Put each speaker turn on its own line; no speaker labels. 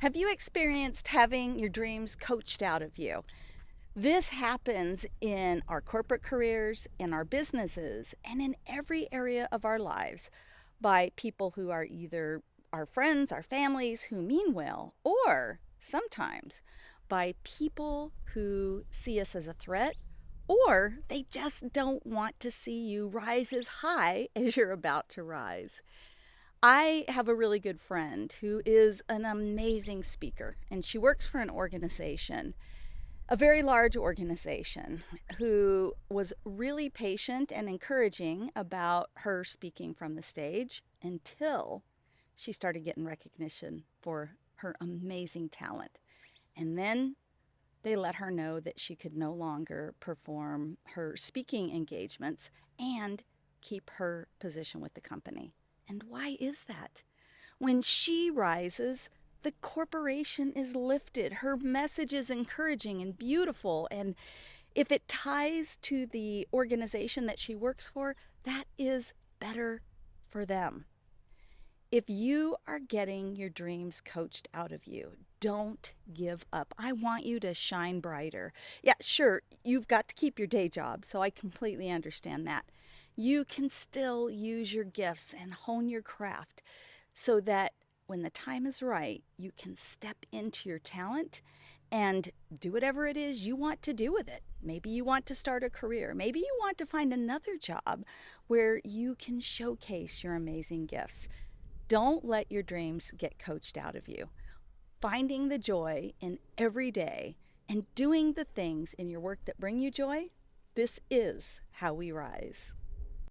Have you experienced having your dreams coached out of you? This happens in our corporate careers, in our businesses, and in every area of our lives by people who are either our friends, our families who mean well, or sometimes by people who see us as a threat or they just don't want to see you rise as high as you're about to rise. I have a really good friend who is an amazing speaker, and she works for an organization, a very large organization, who was really patient and encouraging about her speaking from the stage until she started getting recognition for her amazing talent. And then they let her know that she could no longer perform her speaking engagements and keep her position with the company. And why is that? When she rises, the corporation is lifted. Her message is encouraging and beautiful. And if it ties to the organization that she works for, that is better for them. If you are getting your dreams coached out of you, don't give up. I want you to shine brighter. Yeah, sure, you've got to keep your day job, so I completely understand that you can still use your gifts and hone your craft so that when the time is right, you can step into your talent and do whatever it is you want to do with it. Maybe you want to start a career. Maybe you want to find another job where you can showcase your amazing gifts. Don't let your dreams get coached out of you. Finding the joy in every day and doing the things in your work that bring you joy, this is how we rise.